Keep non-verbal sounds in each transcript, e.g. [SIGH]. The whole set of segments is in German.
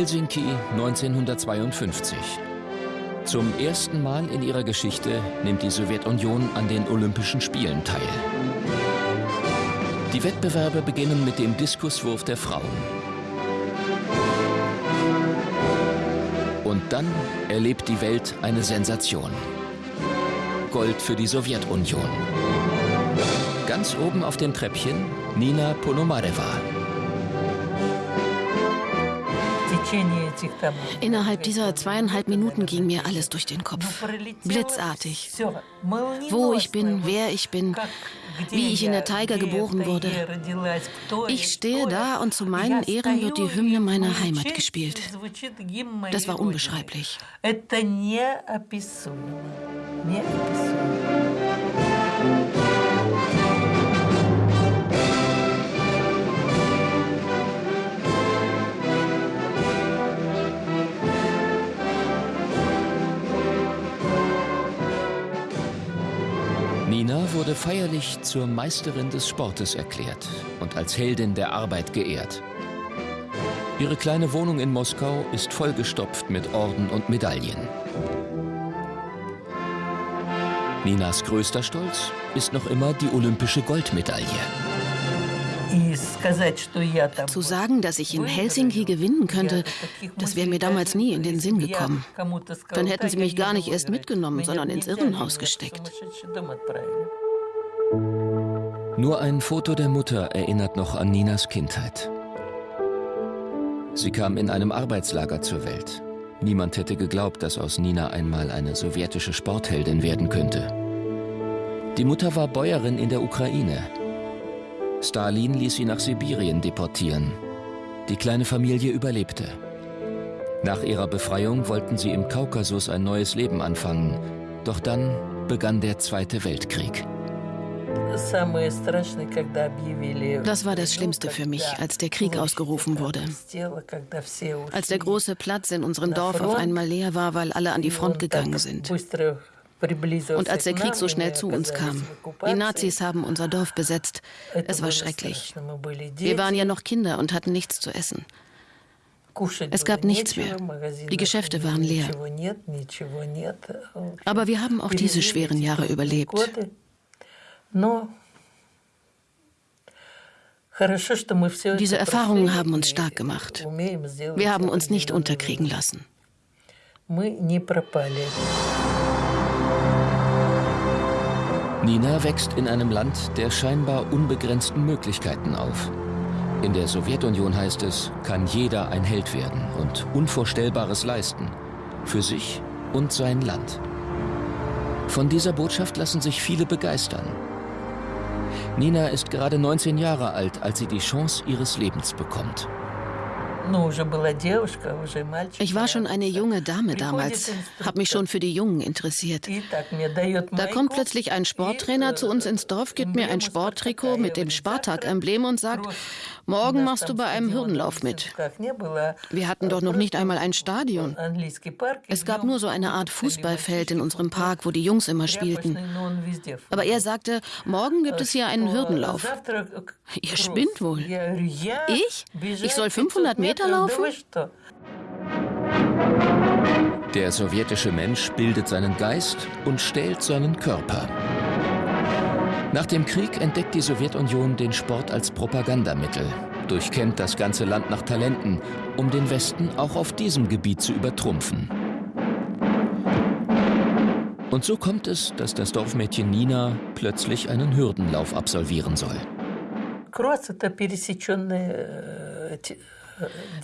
Helsinki 1952. Zum ersten Mal in ihrer Geschichte nimmt die Sowjetunion an den Olympischen Spielen teil. Die Wettbewerbe beginnen mit dem Diskuswurf der Frauen. Und dann erlebt die Welt eine Sensation. Gold für die Sowjetunion. Ganz oben auf dem Treppchen Nina Ponomareва. Innerhalb dieser zweieinhalb Minuten ging mir alles durch den Kopf. Blitzartig. Wo ich bin, wer ich bin, wie ich in der Taiga geboren wurde. Ich stehe da und zu meinen Ehren wird die Hymne meiner Heimat gespielt. Das war unbeschreiblich. Nina wurde feierlich zur Meisterin des Sportes erklärt und als Heldin der Arbeit geehrt. Ihre kleine Wohnung in Moskau ist vollgestopft mit Orden und Medaillen. Ninas größter Stolz ist noch immer die olympische Goldmedaille. Zu sagen, dass ich in Helsinki gewinnen könnte, das wäre mir damals nie in den Sinn gekommen. Dann hätten sie mich gar nicht erst mitgenommen, sondern ins Irrenhaus gesteckt. Nur ein Foto der Mutter erinnert noch an Ninas Kindheit. Sie kam in einem Arbeitslager zur Welt. Niemand hätte geglaubt, dass aus Nina einmal eine sowjetische Sportheldin werden könnte. Die Mutter war Bäuerin in der Ukraine Stalin ließ sie nach Sibirien deportieren. Die kleine Familie überlebte. Nach ihrer Befreiung wollten sie im Kaukasus ein neues Leben anfangen. Doch dann begann der Zweite Weltkrieg. Das war das Schlimmste für mich, als der Krieg ausgerufen wurde. Als der große Platz in unserem Dorf auf einmal leer war, weil alle an die Front gegangen sind. Und als der Krieg so schnell zu uns kam, die Nazis haben unser Dorf besetzt. Es war schrecklich. Wir waren ja noch Kinder und hatten nichts zu essen. Es gab nichts mehr. Die Geschäfte waren leer. Aber wir haben auch diese schweren Jahre überlebt. Diese Erfahrungen haben uns stark gemacht. Wir haben uns nicht unterkriegen lassen. Nina wächst in einem Land der scheinbar unbegrenzten Möglichkeiten auf. In der Sowjetunion heißt es, kann jeder ein Held werden und Unvorstellbares leisten. Für sich und sein Land. Von dieser Botschaft lassen sich viele begeistern. Nina ist gerade 19 Jahre alt, als sie die Chance ihres Lebens bekommt. Ich war schon eine junge Dame damals, habe mich schon für die Jungen interessiert. Da kommt plötzlich ein Sporttrainer zu uns ins Dorf, gibt mir ein Sporttrikot mit dem Spartak-Emblem und sagt, morgen machst du bei einem Hürdenlauf mit. Wir hatten doch noch nicht einmal ein Stadion. Es gab nur so eine Art Fußballfeld in unserem Park, wo die Jungs immer spielten. Aber er sagte, morgen gibt es hier einen Hürdenlauf. Ihr spinnt wohl. Ich? Ich soll 500 Meter laufen? Der sowjetische Mensch bildet seinen Geist und stählt seinen Körper. Nach dem Krieg entdeckt die Sowjetunion den Sport als Propagandamittel, durchkämmt das ganze Land nach Talenten, um den Westen auch auf diesem Gebiet zu übertrumpfen. Und so kommt es, dass das Dorfmädchen Nina plötzlich einen Hürdenlauf absolvieren soll.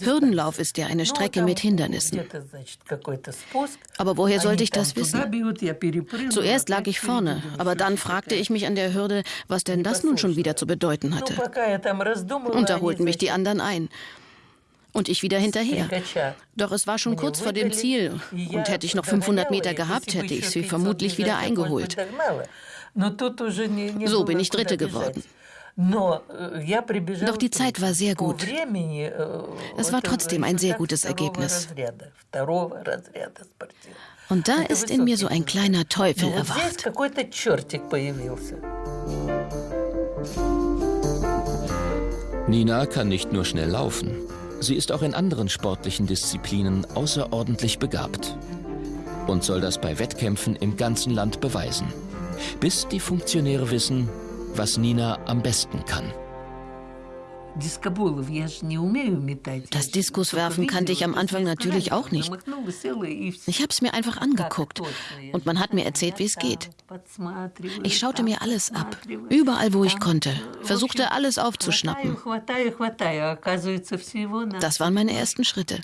Hürdenlauf ist ja eine Strecke mit Hindernissen. Aber woher sollte ich das wissen? Zuerst lag ich vorne, aber dann fragte ich mich an der Hürde, was denn das nun schon wieder zu bedeuten hatte. Und da holten mich die anderen ein. Und ich wieder hinterher. Doch es war schon kurz vor dem Ziel. Und hätte ich noch 500 Meter gehabt, hätte ich sie vermutlich wieder eingeholt. So bin ich Dritte geworden. Doch die Zeit war sehr gut. Es war trotzdem ein sehr gutes Ergebnis. Und da ist in mir so ein kleiner Teufel erwacht. Nina kann nicht nur schnell laufen. Sie ist auch in anderen sportlichen Disziplinen außerordentlich begabt und soll das bei Wettkämpfen im ganzen Land beweisen, bis die Funktionäre wissen, was Nina am besten kann. Das Diskuswerfen kannte ich am Anfang natürlich auch nicht. Ich habe es mir einfach angeguckt und man hat mir erzählt, wie es geht. Ich schaute mir alles ab, überall wo ich konnte, versuchte alles aufzuschnappen. Das waren meine ersten Schritte.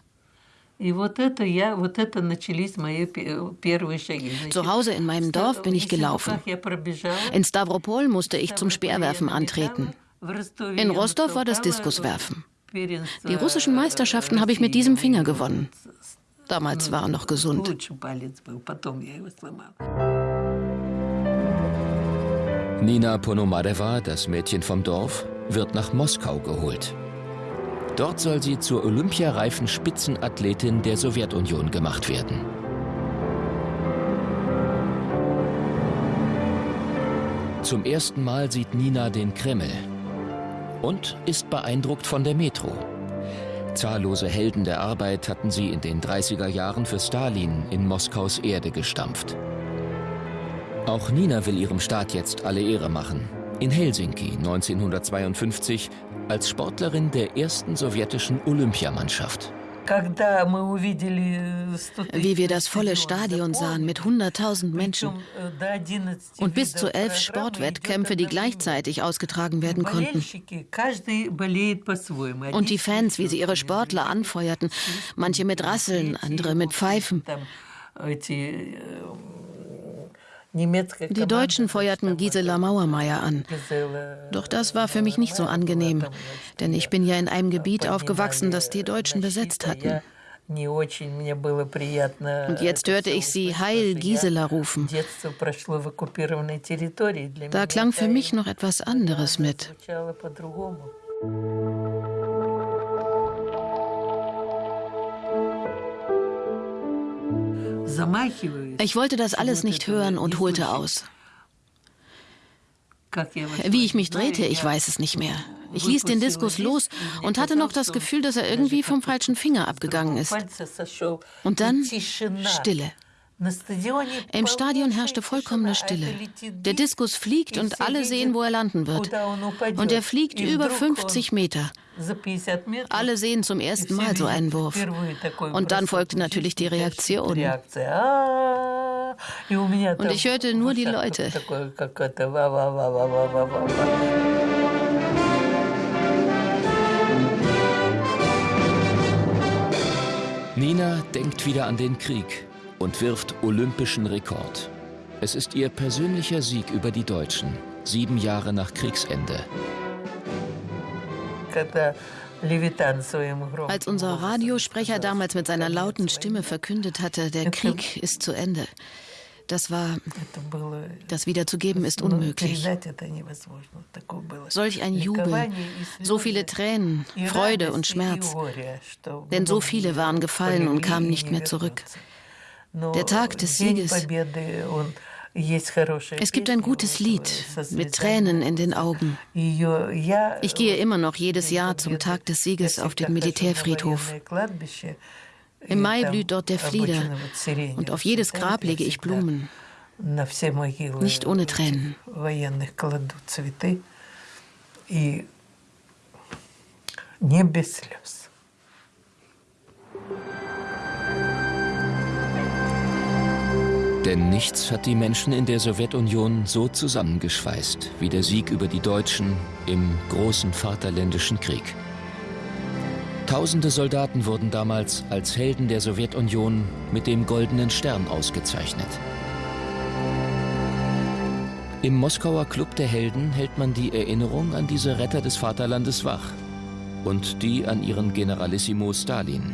Zu Hause in meinem Dorf bin ich gelaufen. In Stavropol musste ich zum Speerwerfen antreten. In Rostov war das Diskuswerfen. Die russischen Meisterschaften habe ich mit diesem Finger gewonnen. Damals war er noch gesund. Nina Ponomareва, das Mädchen vom Dorf, wird nach Moskau geholt. Dort soll sie zur olympiareifen Spitzenathletin der Sowjetunion gemacht werden. Zum ersten Mal sieht Nina den Kreml, und ist beeindruckt von der Metro. Zahllose Helden der Arbeit hatten sie in den 30er Jahren für Stalin in Moskaus Erde gestampft. Auch Nina will ihrem Staat jetzt alle Ehre machen. In Helsinki 1952 als Sportlerin der ersten sowjetischen Olympiamannschaft. Wie wir das volle Stadion sahen mit 100.000 Menschen und bis zu elf Sportwettkämpfe, die gleichzeitig ausgetragen werden konnten. Und die Fans, wie sie ihre Sportler anfeuerten, manche mit Rasseln, andere mit Pfeifen. Die Deutschen feuerten Gisela Mauermeier an. Doch das war für mich nicht so angenehm, denn ich bin ja in einem Gebiet aufgewachsen, das die Deutschen besetzt hatten. Und jetzt hörte ich sie Heil Gisela rufen. Da klang für mich noch etwas anderes mit. Ich wollte das alles nicht hören und holte aus. Wie ich mich drehte, ich weiß es nicht mehr. Ich ließ den Diskus los und hatte noch das Gefühl, dass er irgendwie vom falschen Finger abgegangen ist. Und dann Stille. Im Stadion herrschte vollkommene Stille. Der Diskus fliegt und alle sehen, wo er landen wird. Und er fliegt über 50 Meter. Alle sehen zum ersten Mal so einen Wurf. Und dann folgte natürlich die Reaktion. Und ich hörte nur die Leute. Nina denkt wieder an den Krieg und wirft olympischen Rekord. Es ist ihr persönlicher Sieg über die Deutschen, sieben Jahre nach Kriegsende. Als unser Radiosprecher damals mit seiner lauten Stimme verkündet hatte, der Krieg ist zu Ende, das war, das wiederzugeben ist unmöglich. Solch ein Jubel, so viele Tränen, Freude und Schmerz. Denn so viele waren gefallen und kamen nicht mehr zurück. Der Tag des Sieges. Es gibt ein gutes Lied mit Tränen in den Augen. Ich gehe immer noch jedes Jahr zum Tag des Sieges auf den Militärfriedhof. Im Mai blüht dort der Flieder und auf jedes Grab lege ich Blumen. Nicht ohne Tränen. Не без слез. Denn nichts hat die Menschen in der Sowjetunion so zusammengeschweißt wie der Sieg über die Deutschen im großen Vaterländischen Krieg. Tausende Soldaten wurden damals als Helden der Sowjetunion mit dem Goldenen Stern ausgezeichnet. Im Moskauer Club der Helden hält man die Erinnerung an diese Retter des Vaterlandes wach und die an ihren Generalissimo Stalin.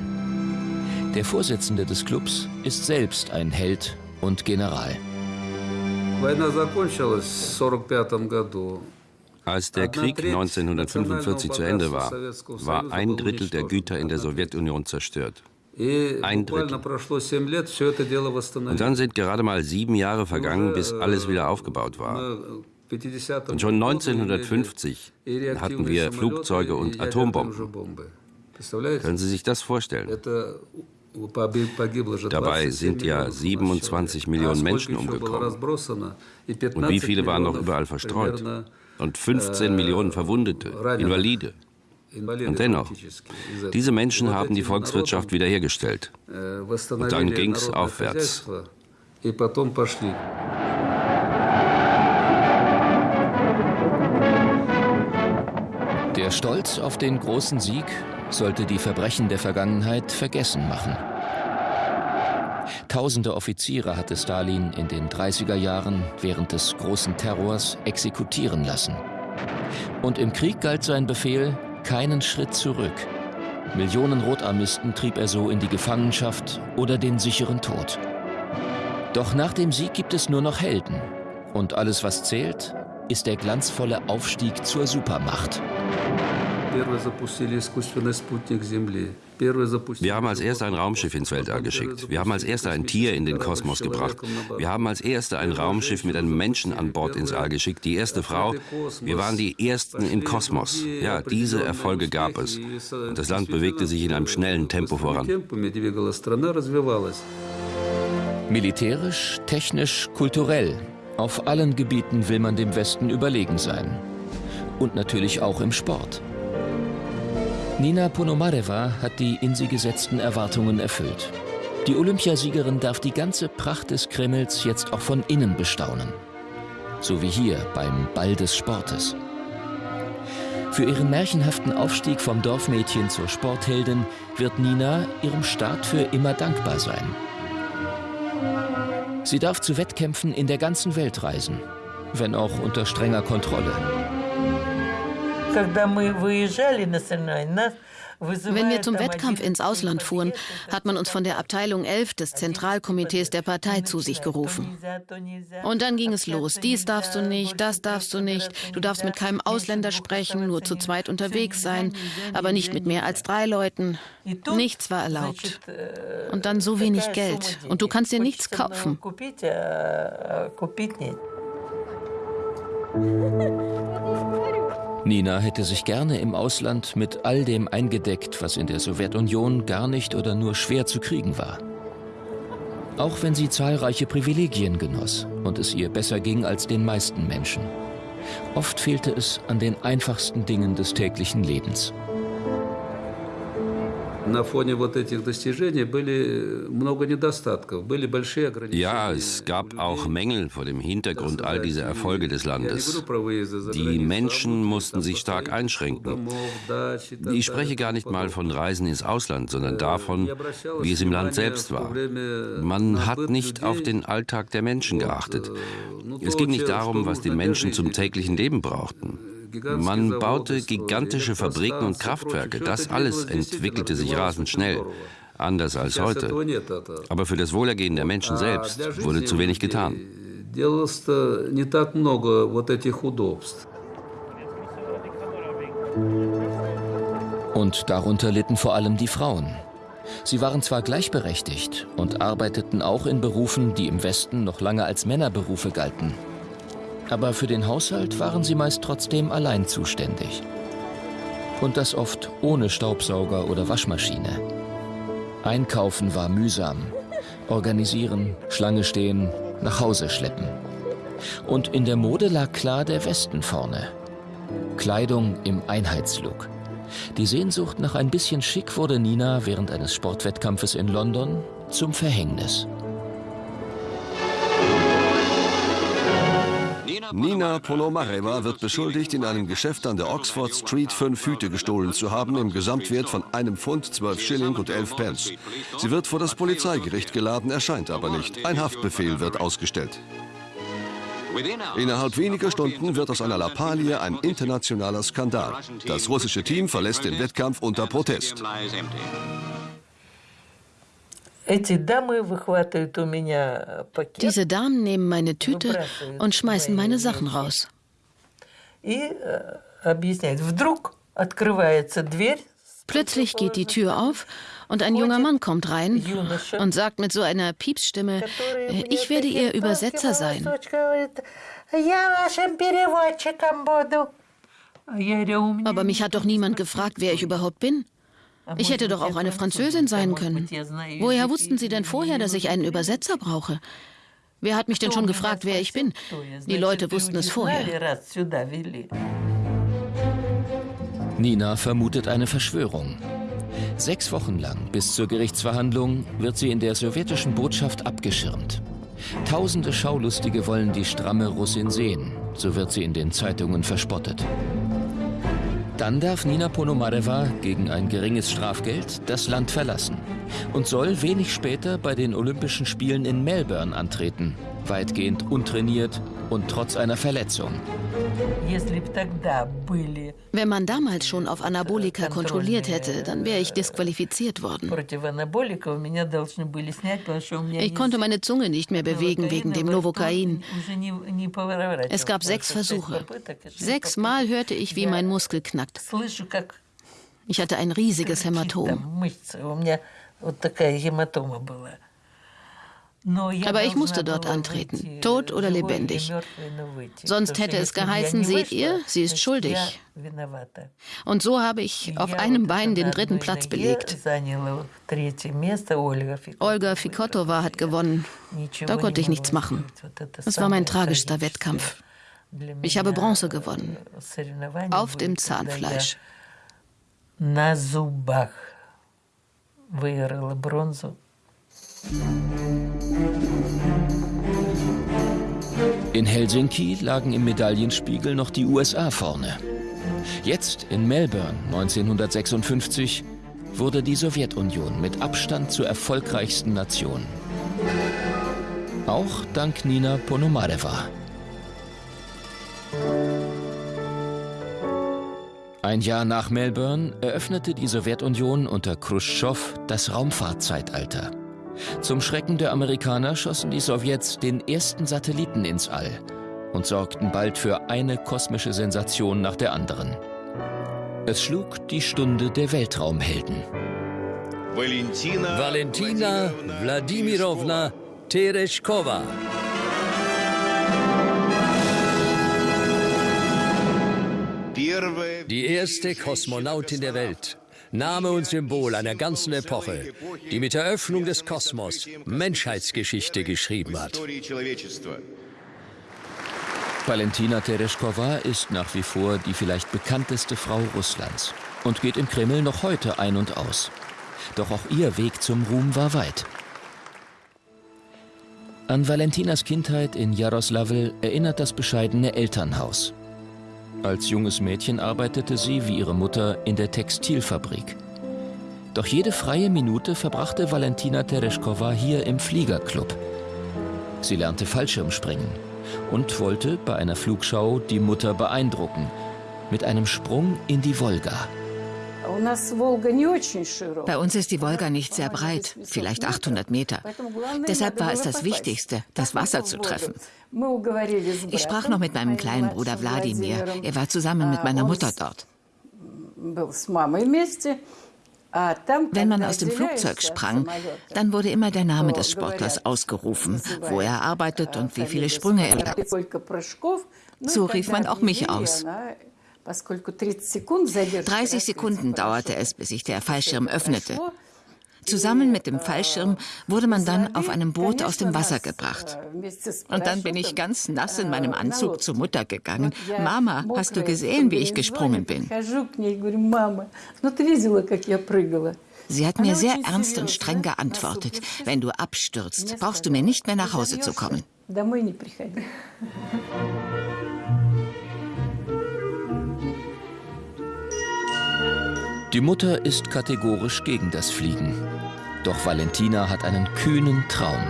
Der Vorsitzende des Clubs ist selbst ein Held und General. Als der Krieg 1945 zu Ende war, war ein Drittel der Güter in der Sowjetunion zerstört. Ein Drittel. Und dann sind gerade mal sieben Jahre vergangen, bis alles wieder aufgebaut war. Und schon 1950 hatten wir Flugzeuge und Atombomben. Können Sie sich das vorstellen? Dabei sind ja 27 Millionen Menschen umgekommen. Und wie viele waren noch überall verstreut? Und 15 Millionen Verwundete, Invalide. Und dennoch, diese Menschen haben die Volkswirtschaft wiederhergestellt. Und dann ging es aufwärts. Der Stolz auf den großen Sieg sollte die Verbrechen der Vergangenheit vergessen machen. Tausende Offiziere hatte Stalin in den 30er Jahren während des großen Terrors exekutieren lassen. Und im Krieg galt sein Befehl, keinen Schritt zurück. Millionen Rotarmisten trieb er so in die Gefangenschaft oder den sicheren Tod. Doch nach dem Sieg gibt es nur noch Helden. Und alles, was zählt, ist der glanzvolle Aufstieg zur Supermacht. Wir haben als Erster ein Raumschiff ins Weltall geschickt. Wir haben als Erster ein Tier in den Kosmos gebracht. Wir haben als Erster ein Raumschiff mit einem Menschen an Bord ins All geschickt. Die erste Frau. Wir waren die Ersten im Kosmos. Ja, diese Erfolge gab es. Und das Land bewegte sich in einem schnellen Tempo voran. Militärisch, technisch, kulturell. Auf allen Gebieten will man dem Westen überlegen sein. Und natürlich auch im Sport. Nina Ponomareва hat die in sie gesetzten Erwartungen erfüllt. Die Olympiasiegerin darf die ganze Pracht des Kremls jetzt auch von innen bestaunen. So wie hier beim Ball des Sportes. Für ihren märchenhaften Aufstieg vom Dorfmädchen zur Sportheldin wird Nina ihrem Staat für immer dankbar sein. Sie darf zu Wettkämpfen in der ganzen Welt reisen, wenn auch unter strenger Kontrolle. Wenn wir zum Wettkampf ins Ausland fuhren, hat man uns von der Abteilung 11 des Zentralkomitees der Partei zu sich gerufen. Und dann ging es los. Dies darfst du nicht, das darfst du nicht. Du darfst mit keinem Ausländer sprechen, nur zu zweit unterwegs sein, aber nicht mit mehr als drei Leuten. Nichts war erlaubt. Э, Und dann so wenig Geld. Und du kannst dir nichts kaufen. [LAUGHS] Nina hätte sich gerne im Ausland mit all dem eingedeckt, was in der Sowjetunion gar nicht oder nur schwer zu kriegen war. Auch wenn sie zahlreiche Privilegien genoss und es ihr besser ging als den meisten Menschen. Oft fehlte es an den einfachsten Dingen des täglichen Lebens. Ja, es gab auch Mängel vor dem Hintergrund all dieser Erfolge des Landes. Die Menschen mussten sich stark einschränken. Ich spreche gar nicht mal von Reisen ins Ausland, sondern davon, wie es im Land selbst war. Man hat nicht auf den Alltag der Menschen geachtet. Es ging nicht darum, was die Menschen zum täglichen Leben brauchten. Man baute gigantische Fabriken und Kraftwerke. Das alles entwickelte sich rasend schnell. Anders als heute. Aber für das Wohlergehen der Menschen selbst wurde zu wenig getan. Und darunter litten vor allem die Frauen. Sie waren zwar gleichberechtigt und arbeiteten auch in Berufen, die im Westen noch lange als Männerberufe galten. Aber für den Haushalt waren sie meist trotzdem allein zuständig. Und das oft ohne Staubsauger oder Waschmaschine. Einkaufen war mühsam. Organisieren, Schlange stehen, nach Hause schleppen. Und in der Mode lag klar der Westen vorne. Kleidung im Einheitslook. Die Sehnsucht nach ein bisschen Schick wurde Nina während eines Sportwettkampfes in London zum Verhängnis. Nina Ponomareва wird beschuldigt, in einem Geschäft an der Oxford Street fünf Hüte gestohlen zu haben, im Gesamtwert von einem Pfund, zwölf Schilling und elf Pence. Sie wird vor das Polizeigericht geladen, erscheint aber nicht. Ein Haftbefehl wird ausgestellt. Innerhalb weniger Stunden wird aus einer Lappalie ein internationaler Skandal. Das russische Team verlässt den Wettkampf unter Protest. Diese Damen nehmen meine Tüte und schmeißen meine Sachen raus. Plötzlich geht die Tür auf und ein junger Mann kommt rein und sagt mit so einer Piepsstimme, ich werde Ihr Übersetzer sein. Aber mich hat doch niemand gefragt, wer ich überhaupt bin. Ich hätte doch auch eine Französin sein können. Woher wussten Sie denn vorher, dass ich einen Übersetzer brauche? Wer hat mich denn schon gefragt, wer ich bin? Die Leute wussten es vorher. Nina vermutet eine Verschwörung. Sechs Wochen lang bis zur Gerichtsverhandlung wird sie in der sowjetischen Botschaft abgeschirmt. Tausende Schaulustige wollen die stramme Russin sehen, so wird sie in den Zeitungen verspottet. Dann darf Nina Ponomareва gegen ein geringes Strafgeld das Land verlassen und soll wenig später bei den Olympischen Spielen in Melbourne antreten, weitgehend untrainiert und trotz einer Verletzung. Wenn man damals schon auf Anabolika kontrolliert hätte, dann wäre ich disqualifiziert worden. Ich konnte meine Zunge nicht mehr bewegen wegen dem Novocain. Es gab sechs Versuche. Sechsmal hörte ich, wie mein Muskel knackt. Ich hatte ein riesiges Hämatom. Aber ich musste dort antreten, tot oder lebendig. Sonst hätte es geheißen, seht ihr, sie ist schuldig. Und so habe ich auf einem Bein den dritten Platz belegt. Olga Fikotova hat gewonnen. Da konnte ich nichts machen. Das war mein tragischster Wettkampf. Ich habe Bronze gewonnen. Auf dem Zahnfleisch. На зубах выиграла бронзу. In Helsinki lagen im Medaillenspiegel noch die USA vorne. Jetzt in Melbourne 1956 wurde die Sowjetunion mit Abstand zur erfolgreichsten Nation. Auch dank Nina Ponomareва. Ein Jahr nach Melbourne eröffnete die Sowjetunion unter Khrushchev das Raumfahrtzeitalter. Zum Schrecken der Amerikaner schossen die Sowjets den ersten Satelliten ins All und sorgten bald für eine kosmische Sensation nach der anderen. Es schlug die Stunde der Weltraumhelden. Valentina, Valentina Wladimirovna Tereshkova. Die erste Kosmonautin der Welt. Name und Symbol einer ganzen Epoche, die mit der Öffnung des Kosmos Menschheitsgeschichte geschrieben hat. Valentina Tereshkova ist nach wie vor die vielleicht bekannteste Frau Russlands und geht im Kreml noch heute ein und aus. Doch auch ihr Weg zum Ruhm war weit. An Valentinas Kindheit in Jaroslawl erinnert das bescheidene Elternhaus. Als junges Mädchen arbeitete sie, wie ihre Mutter, in der Textilfabrik. Doch jede freie Minute verbrachte Valentina Tereshkova hier im Fliegerclub. Sie lernte Fallschirmspringen und wollte bei einer Flugschau die Mutter beeindrucken, mit einem Sprung in die Wolga. Bei uns ist die Wolga nicht sehr breit, vielleicht 800 Meter. Deshalb war es das Wichtigste, das Wasser zu treffen. Ich sprach noch mit meinem kleinen Bruder Wladimir. Er war zusammen mit meiner Mutter dort. Wenn man aus dem Flugzeug sprang, dann wurde immer der Name des Sportlers ausgerufen, wo er arbeitet und wie viele Sprünge er. So rief man auch mich aus. 30 Sekunden dauerte es, bis sich der Fallschirm öffnete. Zusammen mit dem Fallschirm wurde man dann auf einem Boot aus dem Wasser gebracht. Und dann bin ich ganz nass in meinem Anzug zur Mutter gegangen. Mama, hast du gesehen, wie ich gesprungen bin? Sie hat mir sehr ernst und streng geantwortet. Wenn du abstürzt, brauchst du mir nicht mehr nach Hause zu kommen. Die Mutter ist kategorisch gegen das Fliegen. Doch Valentina hat einen kühnen Traum.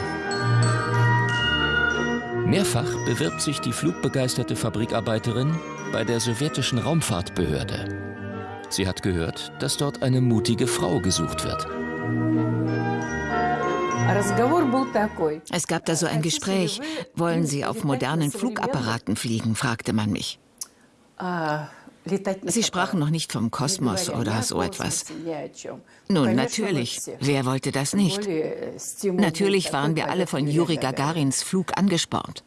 Mehrfach bewirbt sich die flugbegeisterte Fabrikarbeiterin bei der sowjetischen Raumfahrtbehörde. Sie hat gehört, dass dort eine mutige Frau gesucht wird. Es gab da so ein Gespräch. Wollen Sie auf modernen Flugapparaten fliegen, fragte man mich. Sie sprachen noch nicht vom Kosmos oder so etwas. Nun, natürlich. Wer wollte das nicht? Natürlich waren wir alle von Juri Gagarins Flug angespornt.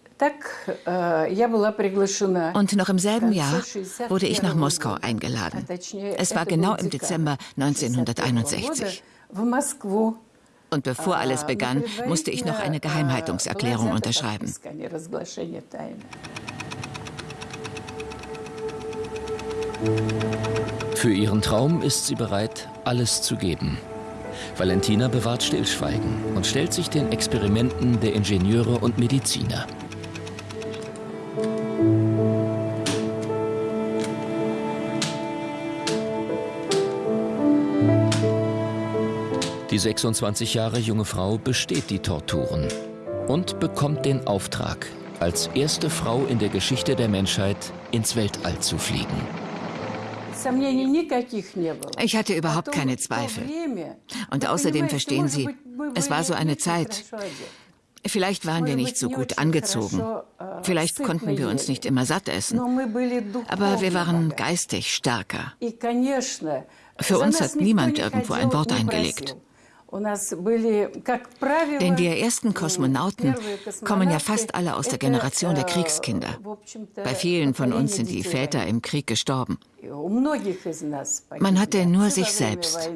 Und noch im selben Jahr wurde ich nach Moskau eingeladen. Es war genau im Dezember 1961. Und bevor alles begann, musste ich noch eine Geheimhaltungserklärung unterschreiben. Für ihren Traum ist sie bereit, alles zu geben. Valentina bewahrt Stillschweigen und stellt sich den Experimenten der Ingenieure und Mediziner. Die 26 Jahre junge Frau besteht die Torturen und bekommt den Auftrag, als erste Frau in der Geschichte der Menschheit ins Weltall zu fliegen. Ich hatte überhaupt keine Zweifel. Und außerdem verstehen Sie, es war so eine Zeit. Vielleicht waren wir nicht so gut angezogen. Vielleicht konnten wir uns nicht immer satt essen. Aber wir waren geistig stärker. Für uns hat niemand irgendwo ein Wort eingelegt. Denn wir ersten Kosmonauten kommen ja fast alle aus der Generation der Kriegskinder. Bei vielen von uns sind die Väter im Krieg gestorben. Man hatte nur sich selbst.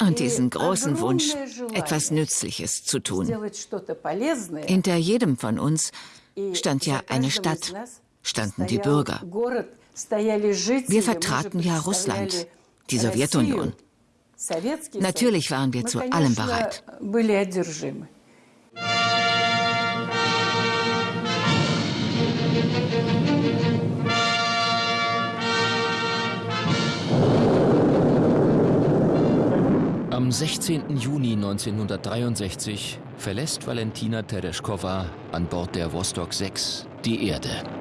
Und diesen großen Wunsch, etwas Nützliches zu tun. Hinter jedem von uns stand ja eine Stadt, standen die Bürger. Wir vertraten ja Russland die Sowjetunion. Natürlich waren wir zu allem bereit. Am 16. Juni 1963 verlässt Valentina Tereshkova an Bord der Vostok 6 die Erde.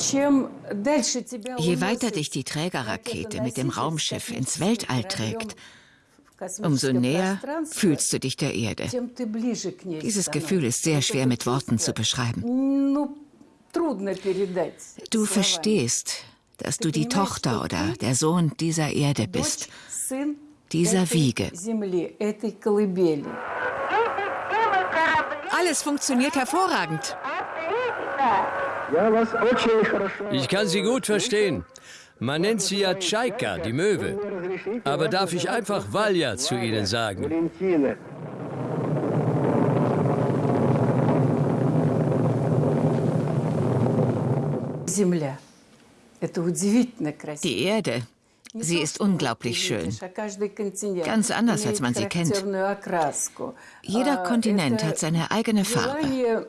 Je weiter dich die Trägerrakete mit dem Raumschiff ins Weltall trägt, umso näher fühlst du dich der Erde. Dieses Gefühl ist sehr schwer mit Worten zu beschreiben. Du verstehst, dass du die Tochter oder der Sohn dieser Erde bist, dieser Wiege. Alles funktioniert hervorragend. Ich kann Sie gut verstehen. Man nennt sie ja Tschaika, die Möwe. Aber darf ich einfach Valja zu Ihnen sagen? Die Erde, sie ist unglaublich schön. Ganz anders, als man sie kennt. Jeder Kontinent hat seine eigene Farbe.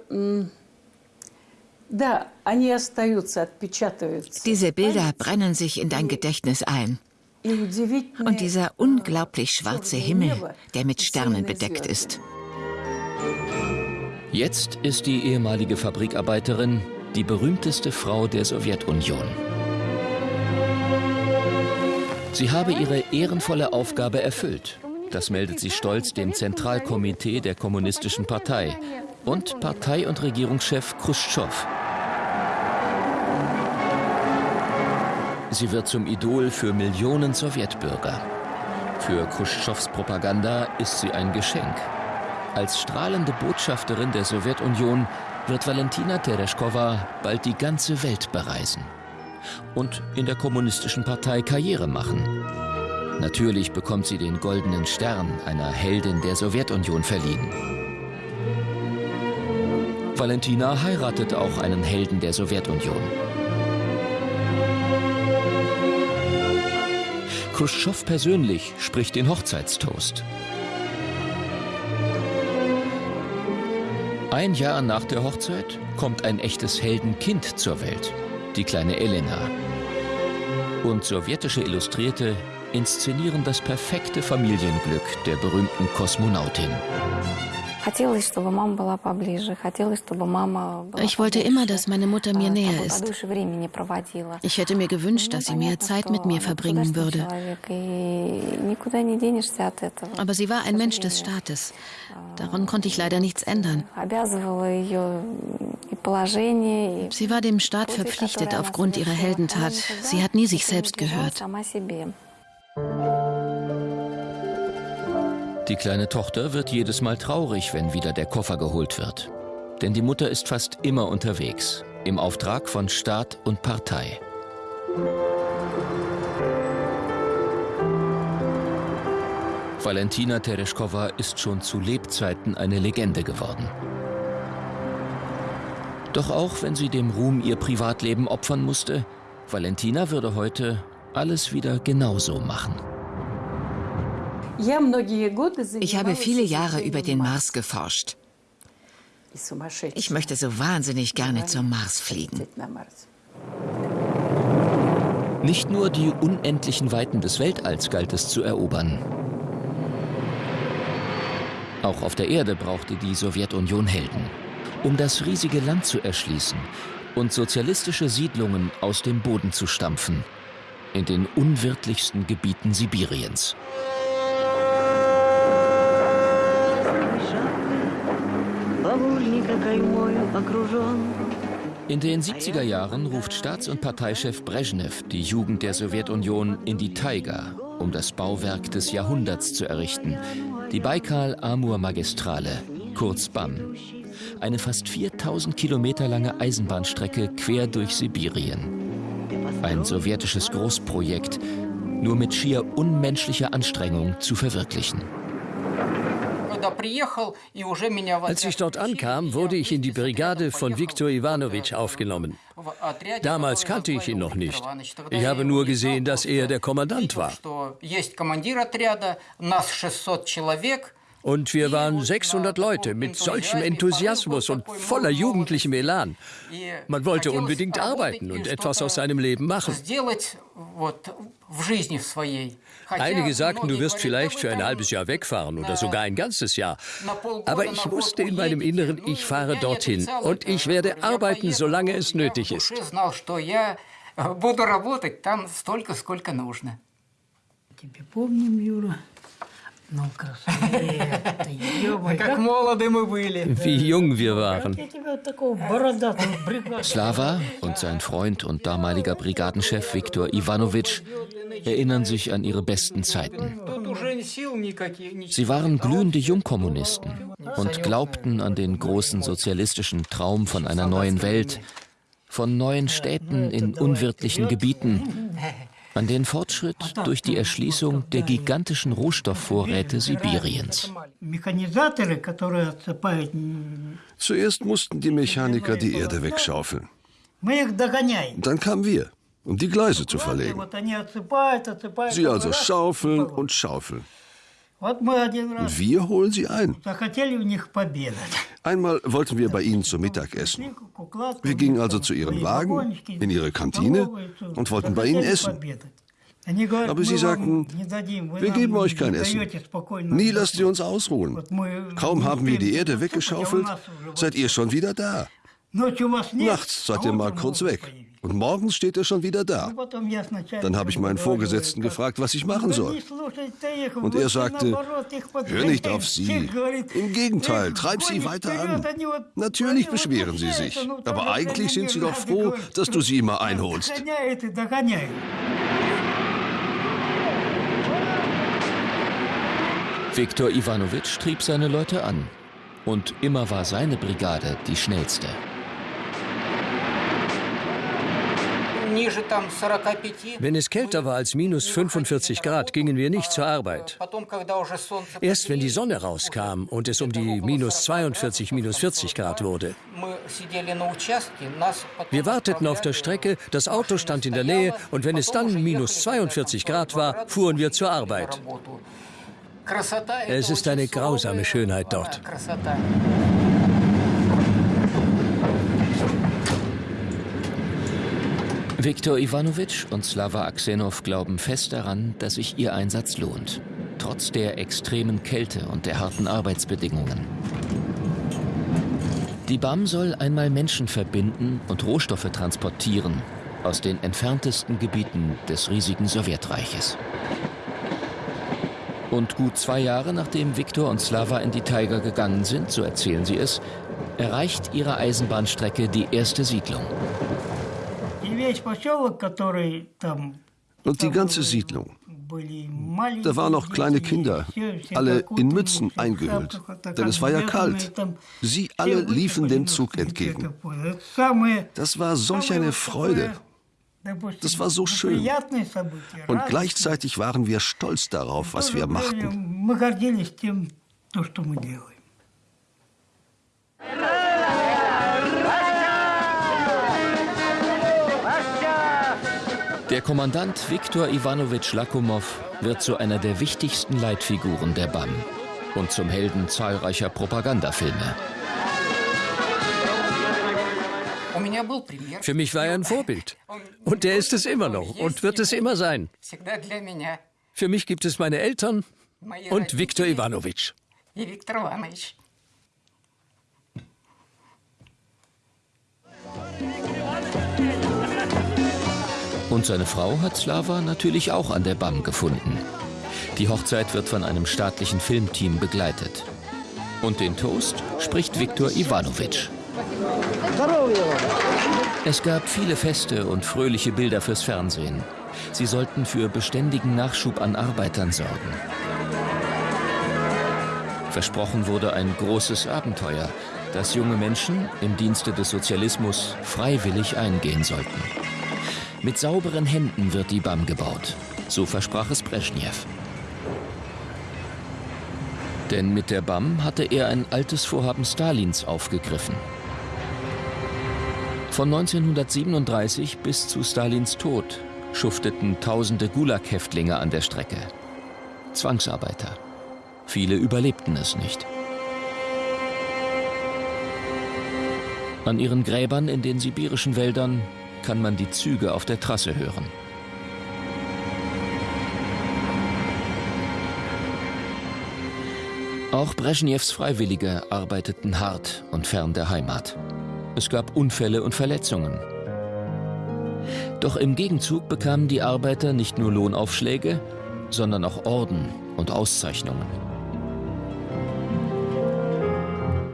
Diese Bilder brennen sich in dein Gedächtnis ein. Und dieser unglaublich schwarze Himmel, der mit Sternen bedeckt ist. Jetzt ist die ehemalige Fabrikarbeiterin die berühmteste Frau der Sowjetunion. Sie habe ihre ehrenvolle Aufgabe erfüllt. Das meldet sie stolz dem Zentralkomitee der Kommunistischen Partei und Partei- und Regierungschef Khrushchev. Sie wird zum Idol für Millionen Sowjetbürger. Für Khrushchevs Propaganda ist sie ein Geschenk. Als strahlende Botschafterin der Sowjetunion wird Valentina Tereshkova bald die ganze Welt bereisen und in der kommunistischen Partei Karriere machen. Natürlich bekommt sie den goldenen Stern einer Heldin der Sowjetunion verliehen. Valentina heiratet auch einen Helden der Sowjetunion. Khrushchev persönlich spricht den Hochzeitstoast. Ein Jahr nach der Hochzeit kommt ein echtes Heldenkind zur Welt, die kleine Elena. Und sowjetische Illustrierte inszenieren das perfekte Familienglück der berühmten Kosmonautin. Ich wollte immer, dass meine Mutter mir näher ist. Ich hätte mir gewünscht, dass sie mehr Zeit mit mir verbringen würde. Aber sie war ein Mensch des Staates. Daran konnte ich leider nichts ändern. Sie war dem Staat verpflichtet aufgrund ihrer Heldentat. Sie hat nie sich selbst gehört. Die kleine Tochter wird jedes Mal traurig, wenn wieder der Koffer geholt wird. Denn die Mutter ist fast immer unterwegs, im Auftrag von Staat und Partei. Valentina Tereshkova ist schon zu Lebzeiten eine Legende geworden. Doch auch wenn sie dem Ruhm ihr Privatleben opfern musste, Valentina würde heute alles wieder genauso machen. Ich habe viele Jahre über den Mars geforscht. Ich möchte so wahnsinnig gerne zum Mars fliegen. Nicht nur die unendlichen Weiten des Weltalls galt es zu erobern. Auch auf der Erde brauchte die Sowjetunion Helden, um das riesige Land zu erschließen und sozialistische Siedlungen aus dem Boden zu stampfen, in den unwirtlichsten Gebieten Sibiriens. In den 70er Jahren ruft Staats- und Parteichef Brezhnev die Jugend der Sowjetunion in die Taiga, um das Bauwerk des Jahrhunderts zu errichten, die Baikal-Amur-Magistrale, kurz BAM. Eine fast 4000 Kilometer lange Eisenbahnstrecke quer durch Sibirien. Ein sowjetisches Großprojekt, nur mit schier unmenschlicher Anstrengung zu verwirklichen. Als ich dort ankam, wurde ich in die Brigade von Viktor Ivanovich aufgenommen. Damals kannte ich ihn noch nicht. Ich habe nur gesehen, dass er der Kommandant war. Und wir waren 600 Leute mit solchem Enthusiasmus und voller jugendlichem Elan. Man wollte unbedingt arbeiten und etwas aus seinem Leben machen. Einige sagten, du wirst vielleicht für ein halbes Jahr wegfahren oder sogar ein ganzes Jahr. Aber ich wusste in meinem Inneren, ich fahre dorthin und ich werde arbeiten, solange es nötig ist. Тебе помним, Юра. Wie jung wir waren. Slava und sein Freund und damaliger Brigadenchef Viktor Ivanovich erinnern sich an ihre besten Zeiten. Sie waren glühende Jungkommunisten und glaubten an den großen sozialistischen Traum von einer neuen Welt, von neuen Städten in unwirtlichen Gebieten, [LAUGHS] an den Fortschritt durch die Erschließung der gigantischen Rohstoffvorräte Sibiriens. Zuerst mussten die Mechaniker die Erde wegschaufeln. Dann kamen wir, um die Gleise zu verlegen. Sie also schaufeln und schaufeln. Und wir holen sie ein. Einmal wollten wir bei ihnen zu Mittag essen. Wir gingen also zu ihren Wagen, in ihre Kantine und wollten bei ihnen essen. Aber sie sagten, wir geben euch kein Essen. Nie lasst ihr uns ausruhen. Kaum haben wir die Erde weggeschaufelt, seid ihr schon wieder da. Nachts seid ihr mal kurz weg. Und morgens steht er schon wieder da. Dann habe ich meinen Vorgesetzten gefragt, was ich machen soll. Und er sagte, hör nicht auf sie. Im Gegenteil, treib sie weiter an. Natürlich beschweren sie sich. Aber eigentlich sind sie doch froh, dass du sie immer einholst. Viktor Ivanovich trieb seine Leute an. Und immer war seine Brigade die schnellste. Wenn es kälter war als minus 45 Grad, gingen wir nicht zur Arbeit. Erst wenn die Sonne rauskam und es um die minus 42, minus 40 Grad wurde. Wir warteten auf der Strecke, das Auto stand in der Nähe und wenn es dann minus 42 Grad war, fuhren wir zur Arbeit. Es ist eine grausame Schönheit dort. Viktor Ivanovich und Slava Aksenov glauben fest daran, dass sich ihr Einsatz lohnt, trotz der extremen Kälte und der harten Arbeitsbedingungen. Die BAM soll einmal Menschen verbinden und Rohstoffe transportieren aus den entferntesten Gebieten des riesigen Sowjetreiches. Und gut zwei Jahre nachdem Viktor und Slava in die Taiga gegangen sind, so erzählen sie es, erreicht ihre Eisenbahnstrecke die erste Siedlung. Und die ganze Siedlung, Da waren noch kleine Kinder, alle in Mützen eingehüllt, denn es war ja kalt. Sie alle liefen dem Zug entgegen. Das war solch eine Freude. Das war so schön. Und gleichzeitig waren wir stolz darauf, was wir machten. Der Kommandant Viktor Ivanovich Lakumov wird zu einer der wichtigsten Leitfiguren der BAM und zum Helden zahlreicher Propagandafilme. Für mich war er ein Vorbild. Und er ist es immer noch und wird es immer sein. Für mich gibt es meine Eltern und Viktor Ivanovich. Und seine Frau hat Slava natürlich auch an der BAM gefunden. Die Hochzeit wird von einem staatlichen Filmteam begleitet. Und den Toast spricht Viktor Ivanovich. Es gab viele Feste und fröhliche Bilder fürs Fernsehen. Sie sollten für beständigen Nachschub an Arbeitern sorgen. Versprochen wurde ein großes Abenteuer, das junge Menschen im Dienste des Sozialismus freiwillig eingehen sollten. Mit sauberen Händen wird die BAM gebaut. So versprach es Brezhnev. Denn mit der BAM hatte er ein altes Vorhaben Stalins aufgegriffen. Von 1937 bis zu Stalins Tod schufteten tausende Gulag-Häftlinge an der Strecke. Zwangsarbeiter. Viele überlebten es nicht. An ihren Gräbern in den sibirischen Wäldern kann man die Züge auf der Trasse hören. Auch Brezhnevs Freiwillige arbeiteten hart und fern der Heimat. Es gab Unfälle und Verletzungen. Doch im Gegenzug bekamen die Arbeiter nicht nur Lohnaufschläge, sondern auch Orden und Auszeichnungen.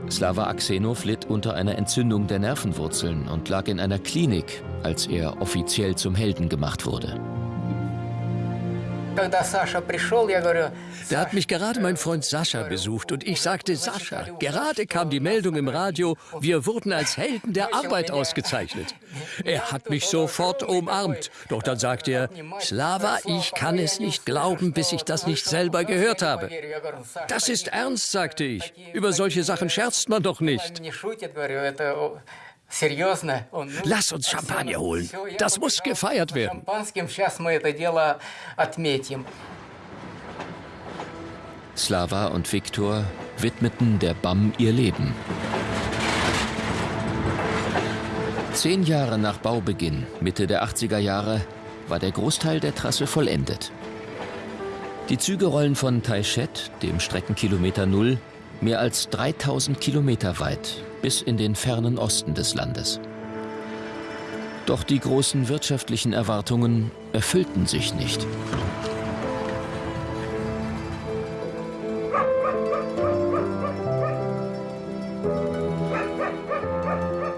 Slava Aksenov litt unter einer Entzündung der Nervenwurzeln und lag in einer Klinik, als er offiziell zum Helden gemacht wurde. Da hat mich gerade mein Freund Sascha besucht und ich sagte, Sascha, gerade kam die Meldung im Radio, wir wurden als Helden der Arbeit ausgezeichnet. Er hat mich sofort umarmt, doch dann sagte er, Slava, ich kann es nicht glauben, bis ich das nicht selber gehört habe. Das ist ernst, sagte ich. Über solche Sachen scherzt man doch nicht. Lass uns Champagner holen. Das muss gefeiert werden. Slava und Viktor widmeten der BAM ihr Leben. Zehn Jahre nach Baubeginn, Mitte der 80er Jahre, war der Großteil der Trasse vollendet. Die Züge rollen von Taichet, dem Streckenkilometer Null, mehr als 3000 Kilometer weit bis in den fernen Osten des Landes. Doch die großen wirtschaftlichen Erwartungen erfüllten sich nicht.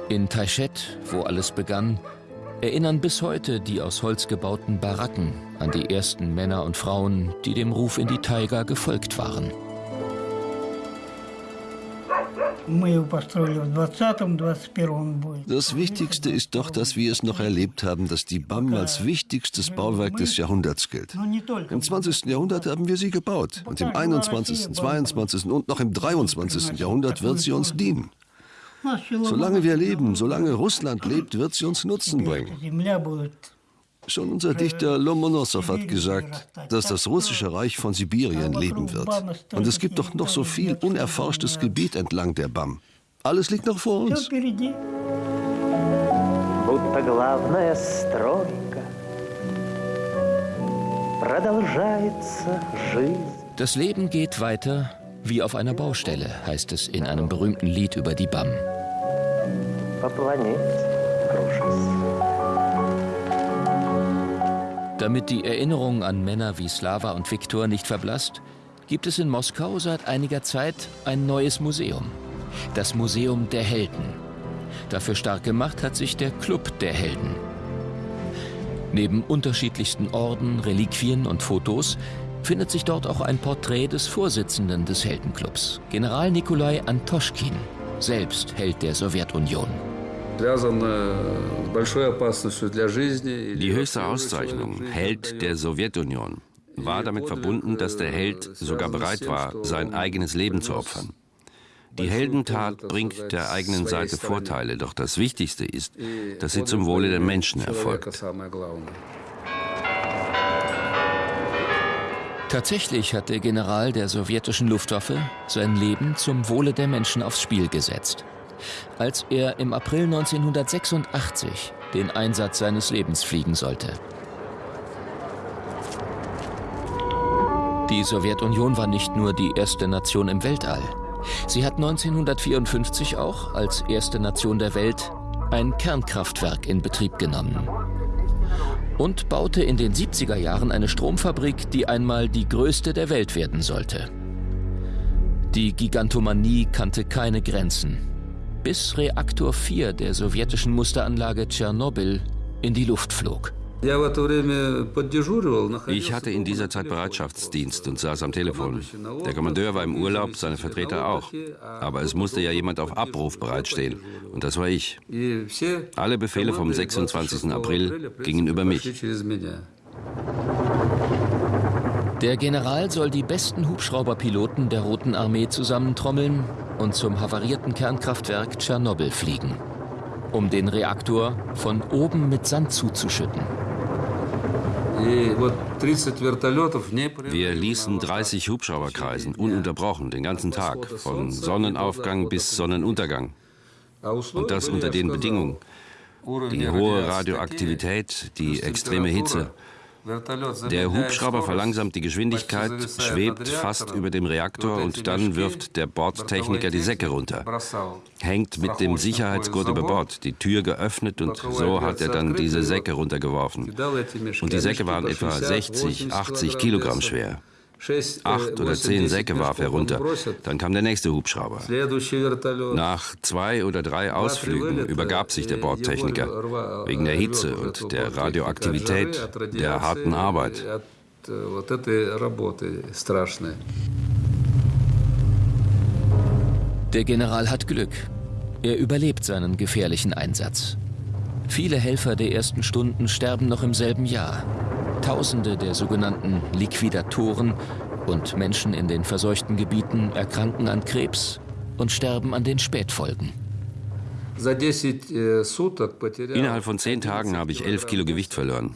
In Taichet, wo alles begann, erinnern bis heute die aus Holz gebauten Baracken an die ersten Männer und Frauen, die dem Ruf in die Taiga gefolgt waren. Das Wichtigste ist doch, dass wir es noch erlebt haben, dass die BAM als wichtigstes Bauwerk des Jahrhunderts gilt. Im 20. Jahrhundert haben wir sie gebaut und im 21., 22. und noch im 23. Jahrhundert wird sie uns dienen. Solange wir leben, solange Russland lebt, wird sie uns Nutzen bringen. Schon unser Dichter Lomonossow hat gesagt, dass das russische Reich von Sibirien leben wird. Und es gibt doch noch so viel unerforschtes Gebiet entlang der BAM. Alles liegt noch vor uns. Das Leben geht weiter wie auf einer Baustelle, heißt es in einem berühmten Lied über die BAM. Damit die Erinnerung an Männer wie Slava und Viktor nicht verblasst, gibt es in Moskau seit einiger Zeit ein neues Museum. Das Museum der Helden. Dafür stark gemacht hat sich der Club der Helden. Neben unterschiedlichsten Orden, Reliquien und Fotos findet sich dort auch ein Porträt des Vorsitzenden des Heldenclubs, General Nikolai Antoschkin, selbst Held der Sowjetunion. Die höchste Auszeichnung, Held der Sowjetunion, war damit verbunden, dass der Held sogar bereit war, sein eigenes Leben zu opfern. Die Heldentat bringt der eigenen Seite Vorteile, doch das Wichtigste ist, dass sie zum Wohle der Menschen erfolgt. Tatsächlich hat der General der sowjetischen Luftwaffe sein Leben zum Wohle der Menschen aufs Spiel gesetzt. Als er im April 1986 den Einsatz seines Lebens fliegen sollte. Die Sowjetunion war nicht nur die erste Nation im Weltall. Sie hat 1954 auch als erste Nation der Welt ein Kernkraftwerk in Betrieb genommen und baute in den 70er Jahren eine Stromfabrik, die einmal die größte der Welt werden sollte. Die Gigantomanie kannte keine Grenzen, bis Reaktor 4 der sowjetischen Musteranlage Tschernobyl in die Luft flog. Ich hatte in dieser Zeit Bereitschaftsdienst und saß am Telefon. Der Kommandeur war im Urlaub, seine Vertreter auch. Aber es musste ja jemand auf Abruf bereitstehen. Und das war ich. Alle Befehle vom 26. April gingen über mich. Der General soll die besten Hubschrauberpiloten der Roten Armee zusammentrommeln und zum havarierten Kernkraftwerk Tschernobyl fliegen, um den Reaktor von oben mit Sand zuzuschütten. Wir ließen 30 Hubschrauber kreisen, ununterbrochen, den ganzen Tag, von Sonnenaufgang bis Sonnenuntergang. Und das unter den Bedingungen. Die hohe Radioaktivität, die extreme Hitze. Der Hubschrauber verlangsamt die Geschwindigkeit, schwebt fast über dem Reaktor und dann wirft der Bordtechniker die Säcke runter. Hängt mit dem Sicherheitsgurt über Bord, die Tür geöffnet und so hat er dann diese Säcke runtergeworfen. Und die Säcke waren etwa 60, 80 Kilogramm schwer. Acht oder zehn Säcke warf er runter. Dann kam der nächste Hubschrauber. Nach zwei oder drei Ausflügen übergab sich der Bordtechniker wegen der Hitze und der Radioaktivität, der harten Arbeit. Der General hat Glück. Er überlebt seinen gefährlichen Einsatz. Viele Helfer der ersten Stunden sterben noch im selben Jahr. Tausende der sogenannten Liquidatoren und Menschen in den verseuchten Gebieten erkranken an Krebs und sterben an den Spätfolgen. Innerhalb von zehn Tagen habe ich elf Kilo Gewicht verloren.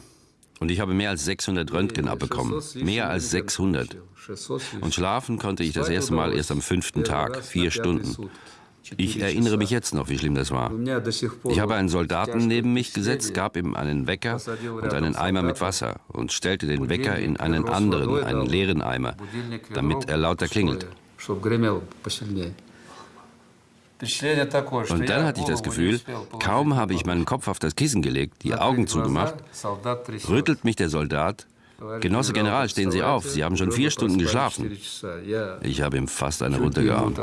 Und ich habe mehr als 600 Röntgen abbekommen. Mehr als 600. Und schlafen konnte ich das erste Mal erst am fünften Tag, vier Stunden. Ich erinnere mich jetzt noch, wie schlimm das war. Ich habe einen Soldaten neben mich gesetzt, gab ihm einen Wecker und einen Eimer mit Wasser und stellte den Wecker in einen anderen, einen leeren Eimer, damit er lauter klingelt. Und dann hatte ich das Gefühl, kaum habe ich meinen Kopf auf das Kissen gelegt, die Augen zugemacht, rüttelt mich der Soldat Genosse General, stehen Sie auf. Sie haben schon vier Stunden geschlafen. Ich habe ihm fast eine runtergehauen.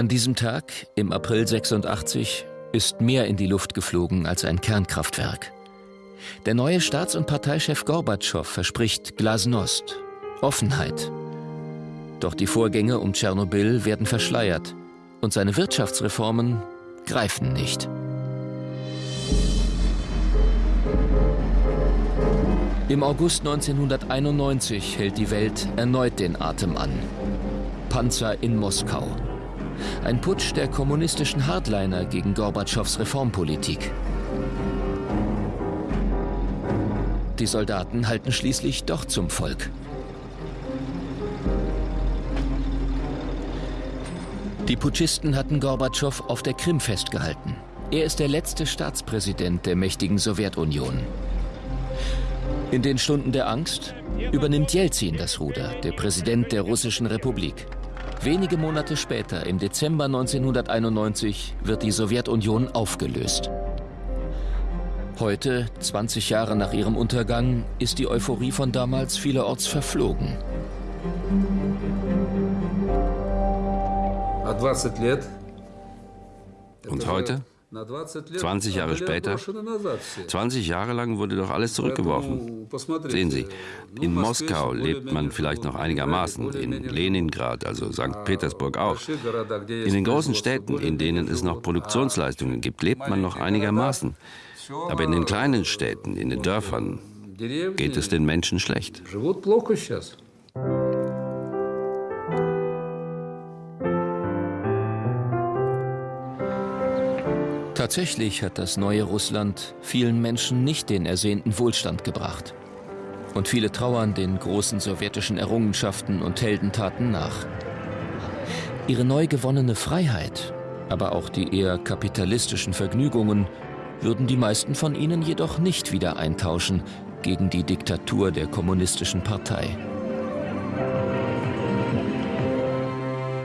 An diesem Tag, im April 86, ist mehr in die Luft geflogen als ein Kernkraftwerk. Der neue Staats- und Parteichef Gorbatschow verspricht Glasnost, Offenheit. Doch die Vorgänge um Tschernobyl werden verschleiert und seine Wirtschaftsreformen greifen nicht. Im August 1991 hält die Welt erneut den Atem an. Panzer in Moskau. Ein Putsch der kommunistischen Hardliner gegen Gorbatschows Reformpolitik. Die Soldaten halten schließlich doch zum Volk. Die Putschisten hatten Gorbatschow auf der Krim festgehalten. Er ist der letzte Staatspräsident der mächtigen Sowjetunion. In den Stunden der Angst übernimmt Jelzin das Ruder, der Präsident der Russischen Republik. Wenige Monate später, im Dezember 1991, wird die Sowjetunion aufgelöst. Heute, 20 Jahre nach ihrem Untergang, ist die Euphorie von damals vielerorts verflogen. Und heute? 20 Jahre später, 20 Jahre lang wurde doch alles zurückgeworfen. Sehen Sie, in Moskau lebt man vielleicht noch einigermaßen, in Leningrad, also St. Petersburg auch. In den großen Städten, in denen es noch Produktionsleistungen gibt, lebt man noch einigermaßen. Aber in den kleinen Städten, in den Dörfern, geht es den Menschen schlecht. Tatsächlich hat das neue Russland vielen Menschen nicht den ersehnten Wohlstand gebracht. Und viele trauern den großen sowjetischen Errungenschaften und Heldentaten nach. Ihre neu gewonnene Freiheit, aber auch die eher kapitalistischen Vergnügungen würden die meisten von ihnen jedoch nicht wieder eintauschen gegen die Diktatur der kommunistischen Partei.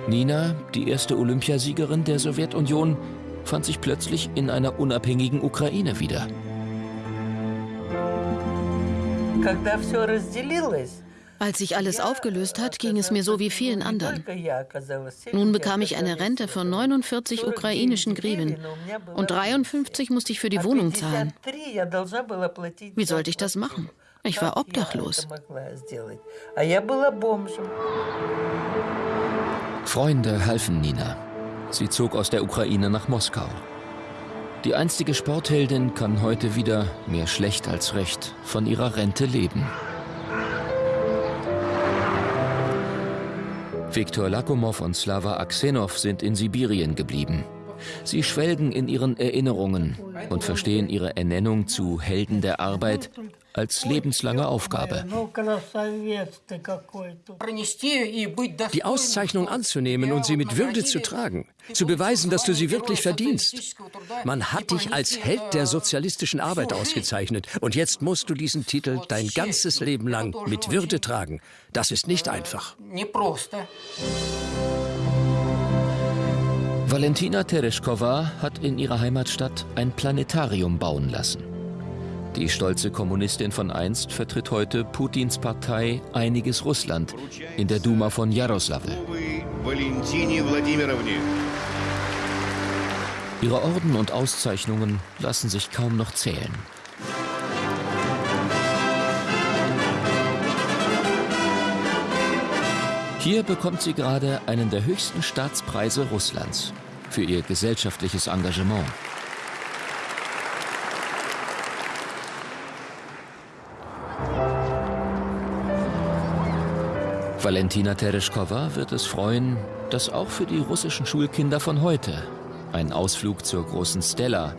Nina, die erste Olympiasiegerin der Sowjetunion, fand sich plötzlich in einer unabhängigen Ukraine wieder. Als sich alles aufgelöst hat, ging es mir so wie vielen anderen. Nun bekam ich eine Rente von 49 ukrainischen Griven und 53 musste ich für die Wohnung zahlen. Wie sollte ich das machen? Ich war obdachlos. Freunde halfen Nina. Sie zog aus der Ukraine nach Moskau. Die einstige Sportheldin kann heute wieder, mehr schlecht als recht, von ihrer Rente leben. Viktor Lakomov und Slava Aksenov sind in Sibirien geblieben. Sie schwelgen in ihren Erinnerungen und verstehen ihre Ernennung zu Helden der Arbeit als lebenslange Aufgabe. Die Auszeichnung anzunehmen und sie mit Würde zu tragen, zu beweisen, dass du sie wirklich verdienst. Man hat dich als Held der sozialistischen Arbeit ausgezeichnet und jetzt musst du diesen Titel dein ganzes Leben lang mit Würde tragen. Das ist nicht einfach. Valentina Tereshkova hat in ihrer Heimatstadt ein Planetarium bauen lassen. Die stolze Kommunistin von einst vertritt heute Putins Partei Einiges Russland in der Duma von Jaroslavl. Ihre Orden und Auszeichnungen lassen sich kaum noch zählen. Hier bekommt sie gerade einen der höchsten Staatspreise Russlands für ihr gesellschaftliches Engagement. Valentina Tereshkova wird es freuen, dass auch für die russischen Schulkinder von heute ein Ausflug zur großen Stella,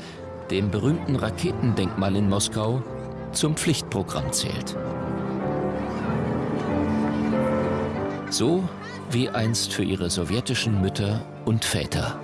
dem berühmten Raketendenkmal in Moskau, zum Pflichtprogramm zählt. So wie einst für ihre sowjetischen Mütter und Väter.